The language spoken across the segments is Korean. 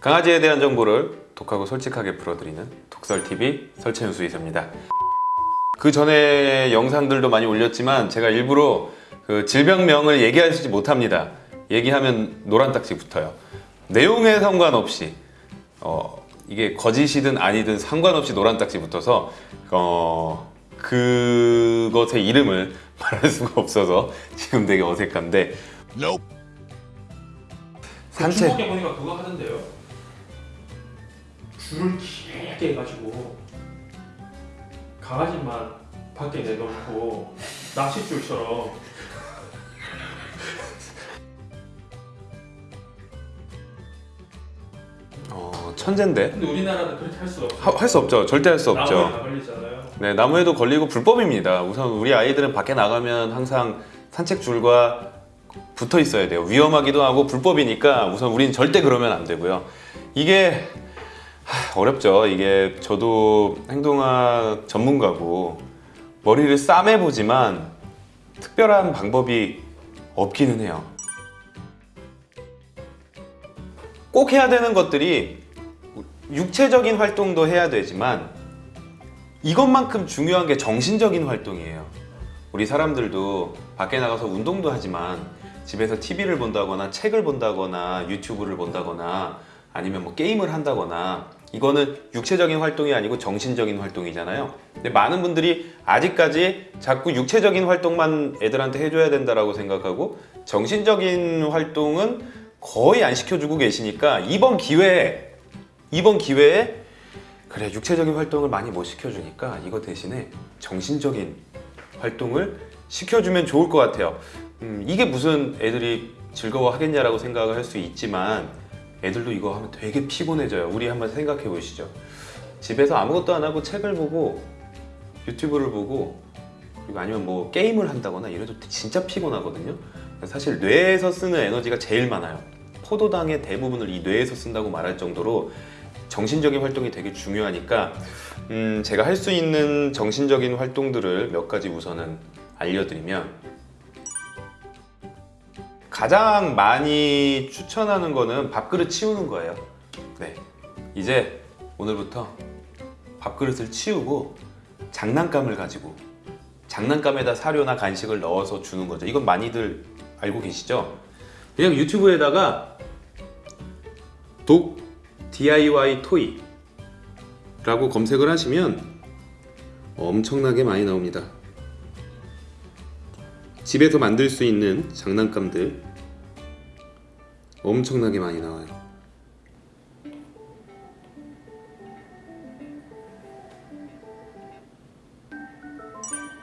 강아지에 대한 정보를 독하고 솔직하게 풀어드리는 독설TV 설채윤수 이사입니다. 그 전에 영상들도 많이 올렸지만 제가 일부러 그 질병명을 얘기하지 못합니다. 얘기하면 노란 딱지 붙어요. 내용에 상관없이 어, 이게 거짓이든 아니든 상관없이 노란 딱지 붙어서 어, 그것의 이름을 말할 수가 없어서 지금 되게 어색한데. 산책. 중국에 보니까 그거 하던데요. 줄을 길게 해가지고 강아지만 밖에 내놓고 낚싯줄처럼 어, 천재인데 근데 우리나라는 그렇게 할 수가 없어요. 할수 없죠 절대 할수 나무에 없죠 다 걸리잖아요. 네, 나무에도 걸리고 불법입니다. 우선 우리 아이들은 밖에 나가면 항상 산책줄과 붙어 있어야 돼요. 위험하기도 하고 불법이니까 우선 우리는 절대 그러면 안 되고요. 이게 하, 어렵죠. 이게 저도 행동학 전문가고 머리를 싸매보지만 특별한 방법이 없기는 해요. 꼭 해야 되는 것들이 육체적인 활동도 해야 되지만 이것만큼 중요한 게 정신적인 활동이에요. 우리 사람들도 밖에 나가서 운동도 하지만 집에서 TV를 본다거나 책을 본다거나 유튜브를 본다거나 아니면 뭐 게임을 한다거나 이거는 육체적인 활동이 아니고 정신적인 활동이잖아요. 근데 많은 분들이 아직까지 자꾸 육체적인 활동만 애들한테 해줘야 된다라고 생각하고 정신적인 활동은 거의 안 시켜주고 계시니까 이번 기회에 이번 기회에 그래 육체적인 활동을 많이 못 시켜주니까 이거 대신에 정신적인 활동을 시켜주면 좋을 것 같아요 음, 이게 무슨 애들이 즐거워하겠냐라고 생각을 할 수 있지만 애들도 이거 하면 되게 피곤해져요. 우리 한번 생각해 보시죠. 집에서 아무것도 안 하고 책을 보고 유튜브를 보고 그리고 아니면 뭐 게임을 한다거나 이래도 진짜 피곤하거든요. 사실 뇌에서 쓰는 에너지가 제일 많아요. 포도당의 대부분을 이 뇌에서 쓴다고 말할 정도로 정신적인 활동이 되게 중요하니까 음, 제가 할 수 있는 정신적인 활동들을 몇 가지 우선은 알려드리면 가장 많이 추천하는 거는 밥그릇 치우는 거예요. 네, 이제 오늘부터 밥그릇을 치우고 장난감을 가지고 장난감에다 사료나 간식을 넣어서 주는 거죠. 이건 많이들 알고 계시죠? 그냥 유튜브에다가 독 DIY 토이 라고 검색을 하시면 엄청나게 많이 나옵니다 집에서 만들 수 있는 장난감들 엄청나게 많이 나와요.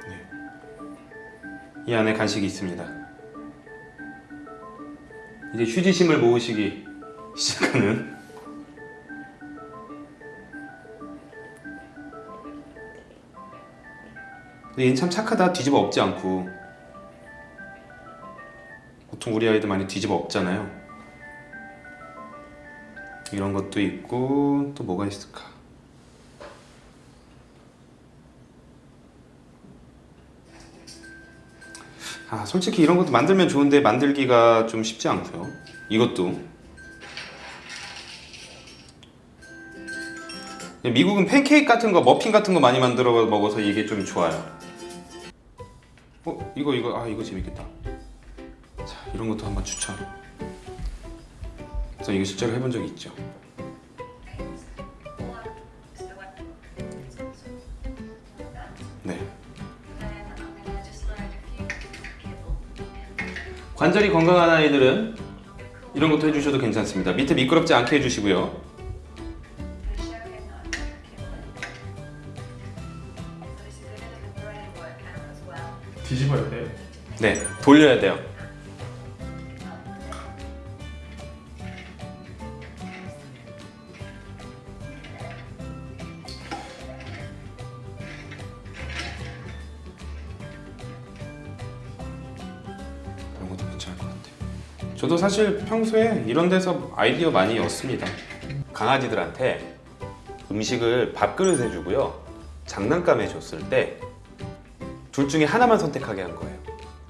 네. 이 안에 간식이 있습니다. 이제 휴지심을 모으시기 시작하는 근데 얘는 참 착하다. 뒤집어 엎지 않고 보통 우리 아이들 많이 뒤집어 엎잖아요. 이런 것도 있고 또 뭐가 있을까? 아 솔직히 이런 것도 만들면 좋은데 만들기가 좀 쉽지 않고요. 이것도. 미국은 팬케이크 같은 거 머핀 같은 거 많이 만들어 먹어서 이게 좀 좋아요. 어 이거 이거. 아 이거 재밌겠다 자 이런 것도 한번 추천 저 이거 실제로 해본 적이 있죠? 네. 관절이 건강한 아이들은 이런 것도 해주셔도 괜찮습니다. 밑에 미끄럽지 않게 해주시고요. 뒤집어야 돼. 네 돌려야 돼요 저도 사실 평소에 이런 데서 아이디어 많이 얻습니다 강아지들한테 음식을 밥그릇 해주고요 장난감 해줬을 때 둘 중에 하나만 선택하게 한 거예요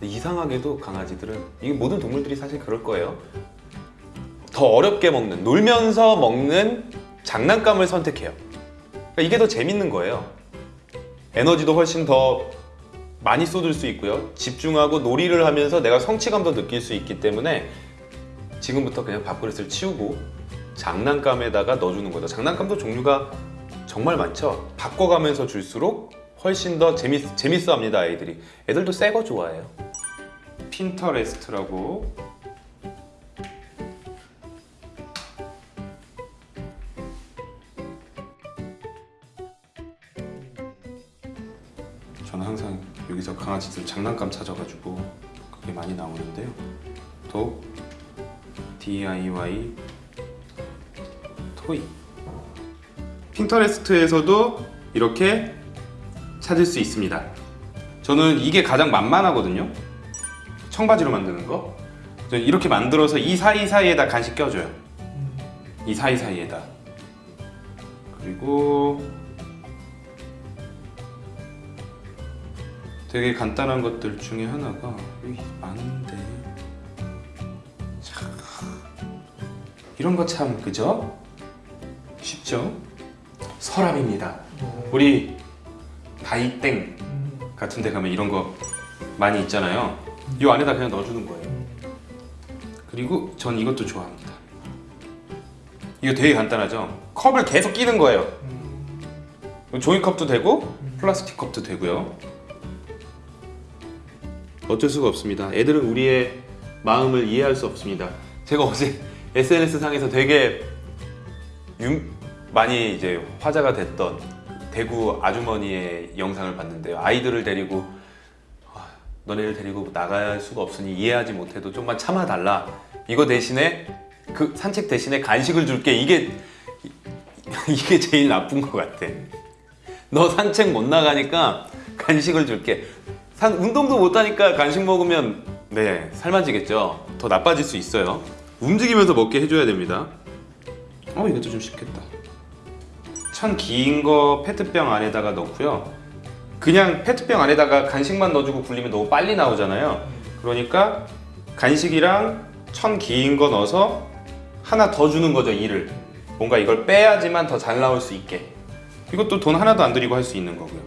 이상하게도 강아지들은 이게 모든 동물들이 사실 그럴 거예요 더 어렵게 먹는 놀면서 먹는 장난감을 선택해요. 그러니까 이게 더 재밌는 거예요. 에너지도 훨씬 더 많이 쏟을 수 있고요. 집중하고 놀이를 하면서 내가 성취감도 느낄 수 있기 때문에 지금부터 그냥 밥그릇을 치우고 장난감에다가 넣어주는 거죠. 장난감도 종류가 정말 많죠. 바꿔가면서 줄수록 훨씬 더 재밌, 재밌어 합니다, 아이들이. 애들도 새 거 좋아해요. 핀터레스트라고 저는 항상 여기서 강아지들 장난감 찾아가지고 그게 많이 나오는데요. 또 DIY 토이 핀터레스트에서도 이렇게 찾을 수 있습니다. 저는 이게 가장 만만하거든요. 청바지로 만드는 거. 이렇게 만들어서 이 사이사이에다 간식 껴줘요. 이 사이사이에다. 그리고 되게 간단한 것들 중에 하나가 여기 많은데 참 이런 거 참 그죠? 쉽죠? 서랍입니다. 우리 다이땡 같은 데 가면 이런 거 많이 있잖아요. 이 안에다 그냥 넣어주는 거예요. 그리고 전 이것도 좋아합니다. 이거 되게 간단하죠? 컵을 계속 끼는 거예요. 종이컵도 되고 플라스틱 컵도 되고요. 어쩔 수가 없습니다. 애들은 우리의 마음을 이해할 수 없습니다. 제가 어제 SNS 상에서 되게 유, 많이 이제 화제가 됐던 대구 아주머니의 영상을 봤는데요. 아이들을 데리고 아, 너네를 데리고 나갈 수가 없으니 이해하지 못해도 좀만 참아달라. 이거 대신에 그 산책 대신에 간식을 줄게. 이게 이게 제일 나쁜 것 같아. 너 산책 못 나가니까 간식을 줄게. 산 운동도 못 하니까 간식 먹으면 네 살만 찌겠죠. 더 나빠질 수 있어요. 움직이면서 먹게 해줘야 됩니다. 어 이것도 좀 쉽겠다. 천 긴 거 페트병 안에다가 넣고요. 그냥 페트병 안에다가 간식만 넣어주고 굴리면 너무 빨리 나오잖아요. 그러니까 간식이랑 천 긴 거 넣어서 하나 더 주는 거죠 일을. 뭔가 이걸 빼야지만 더 잘 나올 수 있게. 이것도 돈 하나도 안 들이고 할 수 있는 거고요.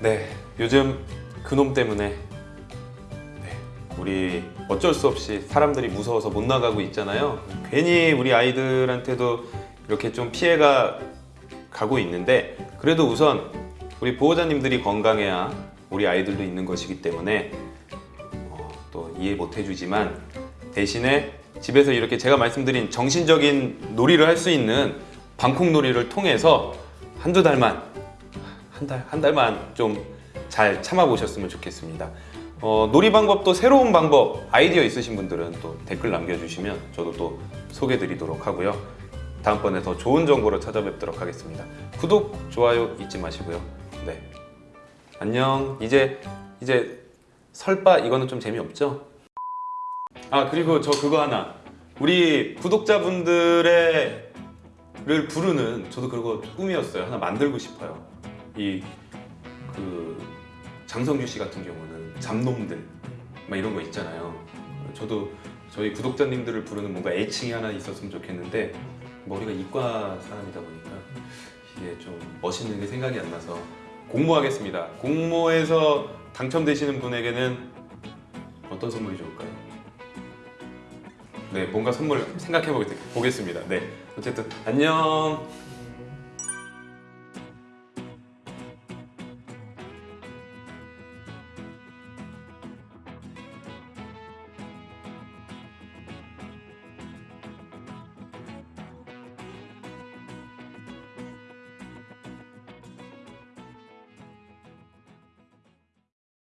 네, 요즘 그놈 때문에 네, 우리 어쩔 수 없이 사람들이 무서워서 못 나가고 있잖아요. 괜히 우리 아이들한테도 이렇게 좀 피해가 가고 있는데 그래도 우선 우리 보호자님들이 건강해야 우리 아이들도 있는 것이기 때문에 어, 또 이해 못 해주지만 대신에 집에서 이렇게 제가 말씀드린 정신적인 놀이를 할 수 있는 방콕 놀이를 통해서 한두 달만 한 달 한 달만 좀 잘 참아 보셨으면 좋겠습니다. 어, 놀이 방법도 새로운 방법 아이디어 있으신 분들은 또 댓글 남겨주시면 저도 또 소개드리도록 하고요. 다음번에 더 좋은 정보로 찾아뵙도록 하겠습니다. 구독 좋아요 잊지 마시고요. 네 안녕 이제 이제 설바 이거는 좀 재미없죠? 아 그리고 저 그거 하나 우리 구독자분들의 를 부르는 저도 그거 꿈이었어요 하나 만들고 싶어요 이 그 장성규 씨 같은 경우는 잡놈들 막 이런 거 있잖아요 저도 저희 구독자님들을 부르는 뭔가 애칭이 하나 있었으면 좋겠는데 머리가 이과 사람이다 보니까 이게 좀 멋있는 게 생각이 안 나서 공모하겠습니다 공모해서 당첨되시는 분에게는 어떤 선물이 좋을까요? 네, 뭔가 선물 생각해 보겠- 보겠습니다. 네, 어쨌든 안녕.